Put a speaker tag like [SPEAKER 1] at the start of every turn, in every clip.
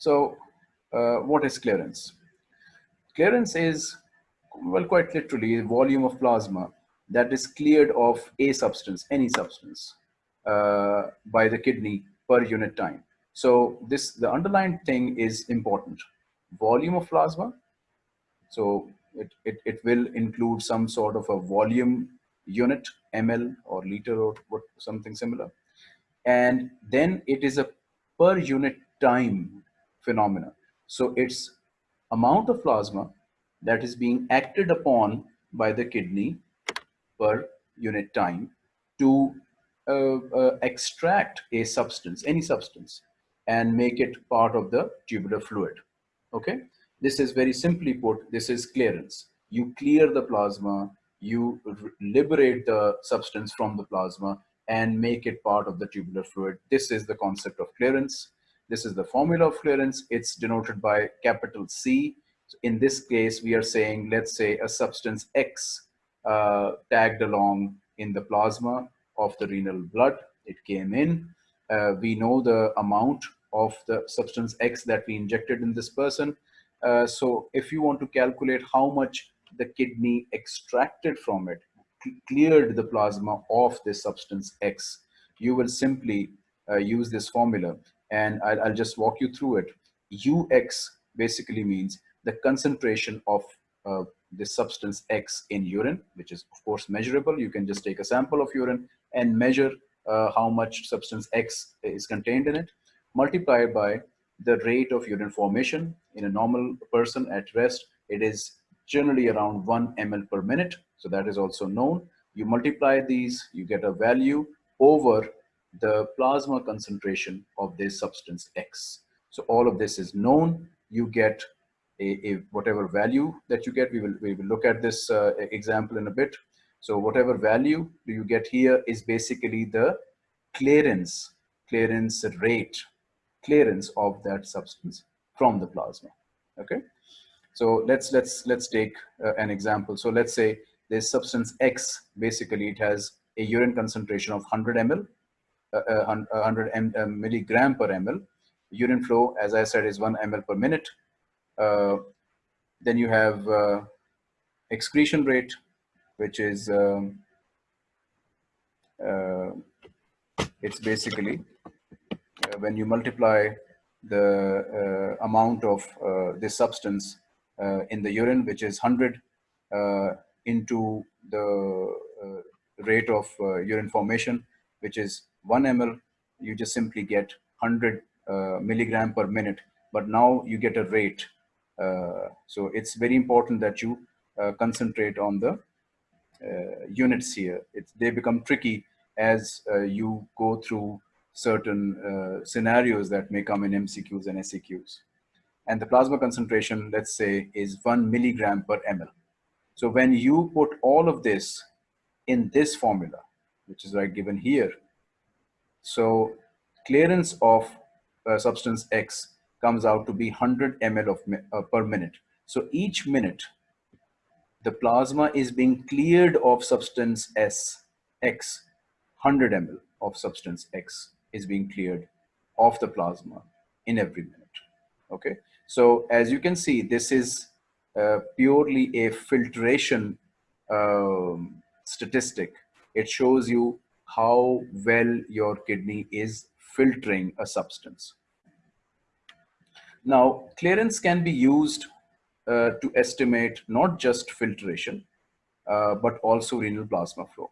[SPEAKER 1] So uh, what is clearance? Clearance is, well, quite literally, the volume of plasma that is cleared of a substance, any substance, uh, by the kidney per unit time. So this, the underlying thing is important. Volume of plasma. So it, it, it will include some sort of a volume unit, ml or liter or what, something similar. And then it is a per unit time phenomena. So it's amount of plasma that is being acted upon by the kidney per unit time to uh, uh, extract a substance, any substance, and make it part of the tubular fluid. Okay, this is very simply put, this is clearance. You clear the plasma, you liberate the substance from the plasma and make it part of the tubular fluid. This is the concept of clearance. This is the formula of clearance. It's denoted by capital C. In this case, we are saying, let's say a substance X uh, tagged along in the plasma of the renal blood. It came in. Uh, we know the amount of the substance X that we injected in this person. Uh, so if you want to calculate how much the kidney extracted from it, cleared the plasma of this substance X, you will simply uh, use this formula and I'll, I'll, just walk you through it. UX basically means the concentration of uh, this substance X in urine, which is of course measurable. You can just take a sample of urine and measure uh, how much substance X is contained in it, multiplied by the rate of urine formation in a normal person at rest. It is generally around 1 ml per minute. So that is also known. You multiply these, you get a value over the plasma concentration of this substance X. So all of this is known. You get a, a whatever value that you get. We will, we will look at this uh, example in a bit. So whatever value do you get here is basically the clearance, clearance rate, clearance of that substance from the plasma. Okay. So let's let's let's take uh, an example. So let's say this substance X, basically it has a urine concentration of 100 ml, 100 uh, m, uh, milligram per ml. Urine flow, as I said, is 1 ml per minute. Uh, then you have uh, excretion rate, which is um, it's basically when you multiply the amount of this substance uh, in the urine, which is 100 uh, into the uh, rate of urine formation, which is 1 ml, you just simply get 100 uh, milligram per minute. But now you get a rate. Uh, so it's very important that you uh, concentrate on the units here. It's, they become tricky as you go through certain uh, scenarios that may come in MCQs and SCQs and the plasma concentration, let's say, is one milligram per ml. So when you put all of this in this formula, which is right given here, so clearance of uh, substance X comes out to be 100 ml of uh, per minute. So each minute, the plasma is being cleared of substance S, X, 100 ml of substance X is being cleared of the plasma in every minute. Okay, so as you can see, this is uh, purely a filtration um, statistic. It shows you how well your kidney is filtering a substance. Now, clearance can be used uh, to estimate not just filtration, uh, but also renal plasma flow.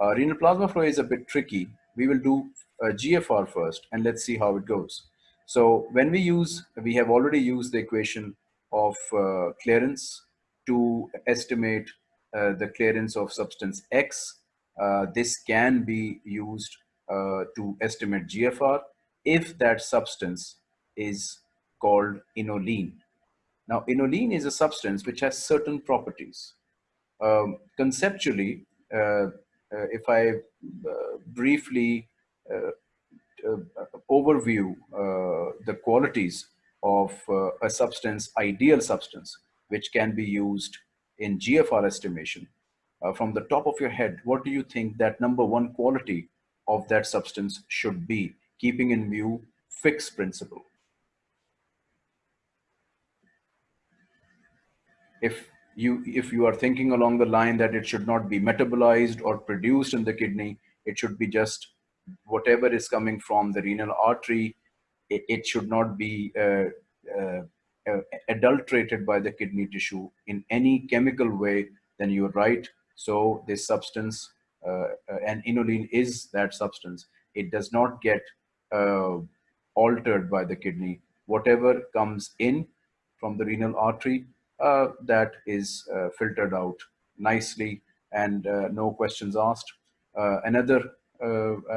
[SPEAKER 1] Uh, renal plasma flow is a bit tricky. We will do uh, GFR first, and let's see how it goes. So when we use, we have already used the equation of uh, clearance to estimate uh, the clearance of substance X. Uh, this can be used uh, to estimate GFR if that substance is called inulin. Now, inulin is a substance which has certain properties. Um, conceptually, uh, uh, if I briefly uh, overview uh, the qualities of uh, a substance, ideal substance, which can be used in GFR estimation uh, from the top of your head, what do you think that number one quality of that substance should be, keeping in view Fick's principle? If you, if you are thinking along the line that it should not be metabolized or produced in the kidney, it should be just whatever is coming from the renal artery, it, it should not be uh, uh, uh adulterated by the kidney tissue in any chemical way, then you are right. So this substance uh, uh, and inulin is that substance. It does not get uh, altered by the kidney. Whatever comes in from the renal artery, uh, that is uh, filtered out nicely and uh, no questions asked. another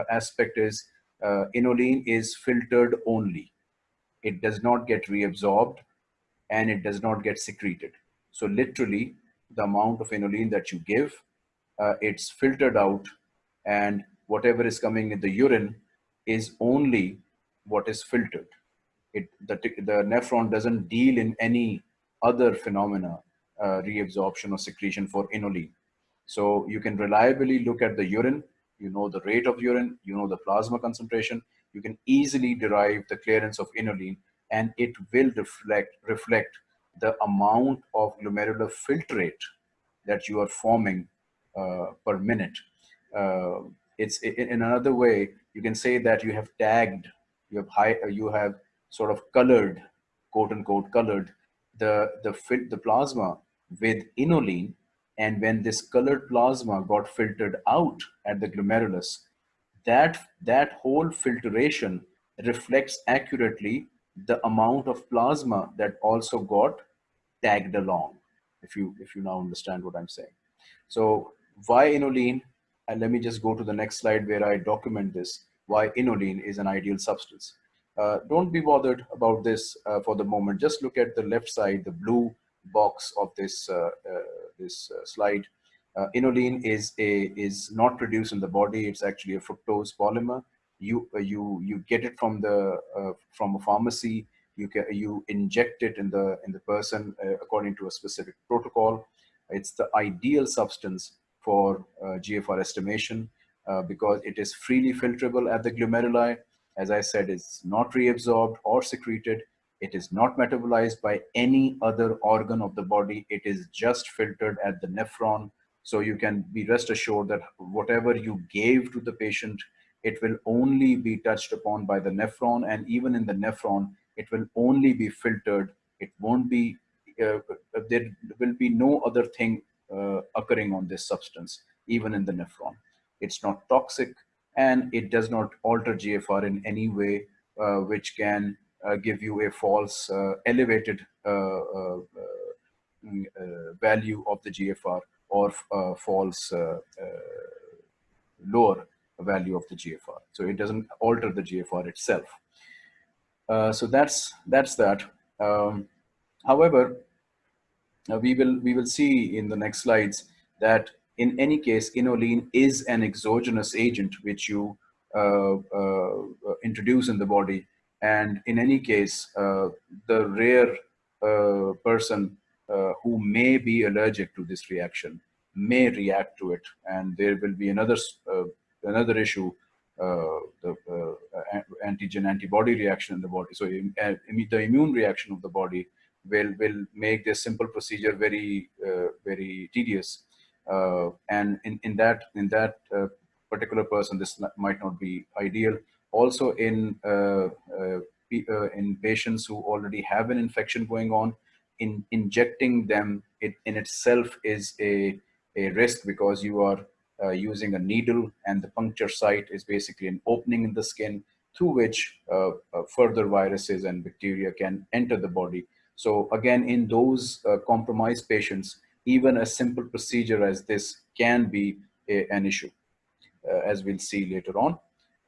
[SPEAKER 1] aspect is inulin is filtered only. It does not get reabsorbed and it does not get secreted. So literally the amount of inulin that you give uh, it's filtered out and whatever is coming in the urine is only what is filtered. It, the, the nephron doesn't deal in any other phenomena, uh, reabsorption or secretion for inulin. So you can reliably look at the urine, you know the rate of urine, you know the plasma concentration, you can easily derive the clearance of inulin and it will reflect, reflect the amount of glomerular filtrate that you are forming uh, per minute. Uh, it's in another way, you can say that you have tagged, you have high, uh, you have sort of colored, quote unquote, colored the, the, the plasma with inulin. And when this colored plasma got filtered out at the glomerulus, that, that whole filtration reflects accurately the amount of plasma that also got tagged along if you if you now understand what i'm saying so why inulin? And let me just go to the next slide where I document this, why inulin is an ideal substance. Uh, don't be bothered about this uh, for the moment. Just look at the left side, the blue box of this, uh, uh this uh, slide. Uh, inulin is, a, is not produced in the body. It's actually a fructose polymer. You, you, you get it from, the, from a pharmacy. You, can, you inject it in the, in the person according to a specific protocol. It's the ideal substance for uh, GFR estimation uh, because it is freely filterable at the glomeruli. As I said, it's not reabsorbed or secreted. It is not metabolized by any other organ of the body. It is just filtered at the nephron. So you can be rest assured that whatever you gave to the patient, it will only be touched upon by the nephron. And even in the nephron, it will only be filtered. It won't be, uh, there will be no other thing uh, occurring on this substance, even in the nephron. It's not toxic and it does not alter GFR in any way, uh, which can uh, give you a false elevated mm, value of the GFR or false lower value of the GFR. So it doesn't alter the GFR itself. Uh, so that's that's that. Um, however, now we will, we will see in the next slides that in any case, inulin is an exogenous agent which you uh, uh, introduce in the body. And in any case, uh, the rare uh, person uh, who may be allergic to this reaction may react to it. And there will be another, uh, another issue, the antigen antibody reaction in the body. So the immune reaction of the body will will make this simple procedure very uh, very tedious uh, and in in that in that uh, particular person this might not be ideal also in uh, uh, uh, in patients who already have an infection going on in injecting them it in itself is a a risk because you are using a needle and the puncture site is basically an opening in the skin through which further viruses and bacteria can enter the body so again, in those uh, compromised patients, even a simple procedure as this can be a, an issue, uh, as we'll see later on.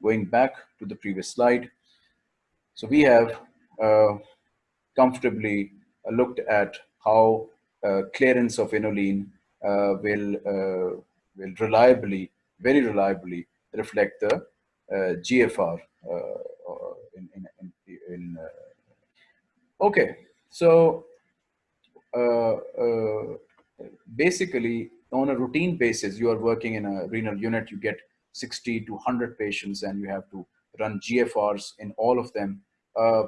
[SPEAKER 1] Going back to the previous slide. So we have uh, comfortably uh, looked at how uh, clearance of inulin uh, will, will reliably, very reliably reflect the GFR in, in, in, in okay so uh, uh, basically, on a routine basis, you are working in a renal unit, you get 60 to 100 patients and you have to run GFRs in all of them. Uh,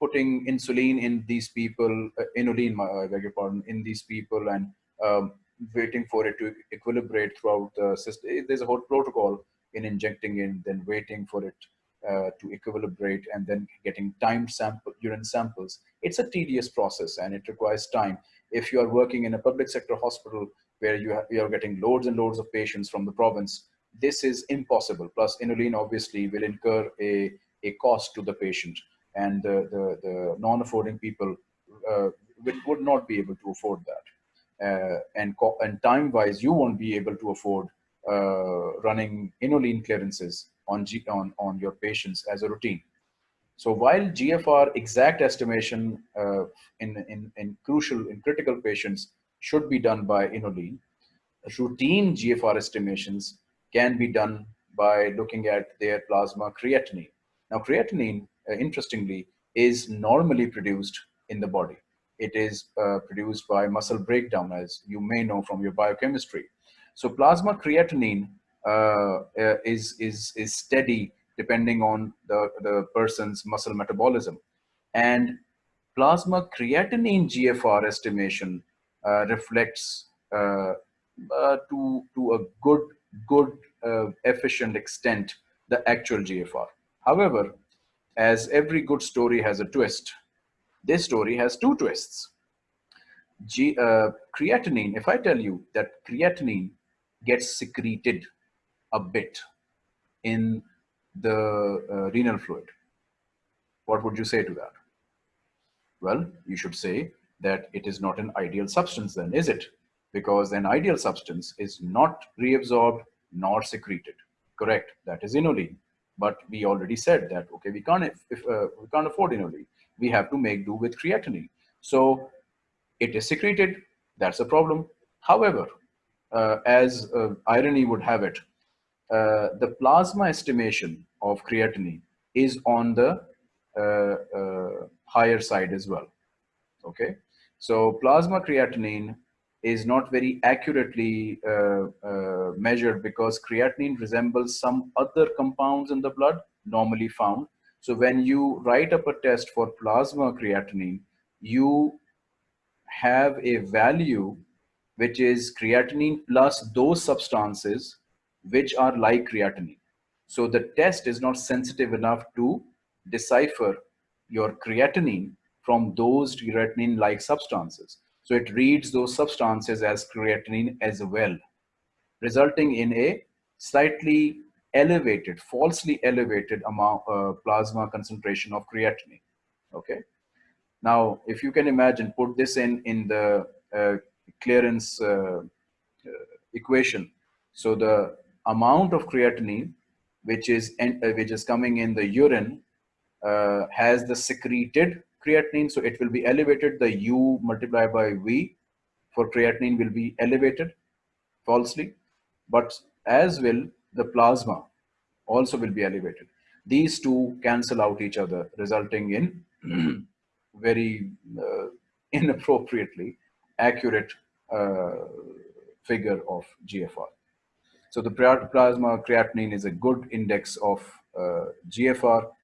[SPEAKER 1] putting insulin in these people, uh, inulin, I beg your pardon, in these people and um, waiting for it to equilibrate throughout the system. There's a whole protocol in injecting in, then waiting for it uh, to equilibrate and then getting timed sample urine samples. It's a tedious process and it requires time. If you are working in a public sector hospital where you, you are getting loads and loads of patients from the province, this is impossible. Plus inulin obviously will incur a, a cost to the patient and the, the, the non-affording people uh, would not be able to afford that. Uh, and, and time-wise, you won't be able to afford uh, running inulin clearances on, G, on, on your patients as a routine. So while GFR exact estimation uh, in, in, in crucial, in critical patients should be done by inulin, routine GFR estimations can be done by looking at their plasma creatinine. Now creatinine, uh, interestingly, is normally produced in the body. It is uh, produced by muscle breakdown, as you may know from your biochemistry. So plasma creatinine uh, uh, is, is, is steady depending on the, the person's muscle metabolism. And plasma creatinine GFR estimation uh, reflects uh, uh, to, to a good, good uh, efficient extent the actual GFR. However, as every good story has a twist, this story has two twists. G, creatinine, if I tell you that creatinine gets secreted a bit in the uh, renal fluid. What would you say to that? Well, you should say that it is not an ideal substance then, is it? Because an ideal substance is not reabsorbed nor secreted. Correct, that is inulin. But we already said that, okay, we can't, if, uh, we can't afford inulin. We have to make do with creatinine. So it is secreted, that's a problem. However, uh, as uh, irony would have it, uh, the plasma estimation of creatinine is on the uh, uh, higher side as well. Okay, so plasma creatinine is not very accurately uh, measured because creatinine resembles some other compounds in the blood normally found. So when you write up a test for plasma creatinine, you have a value which is creatinine plus those substances which are like creatinine. So the test is not sensitive enough to decipher your creatinine from those creatinine-like substances. So it reads those substances as creatinine as well, resulting in a slightly elevated, falsely elevated amount uh, plasma concentration of creatinine. Okay. Now, if you can imagine, put this in in the uh, clearance uh, uh equation. So the amount of creatinine which is uh, which is coming in the urine uh, has the secreted creatinine so it will be elevated the u multiplied by v for creatinine will be elevated falsely but as will the plasma also will be elevated these two cancel out each other resulting in very uh, inappropriately accurate uh, figure of GFR. So the plasma creatinine is a good index of uh, GFR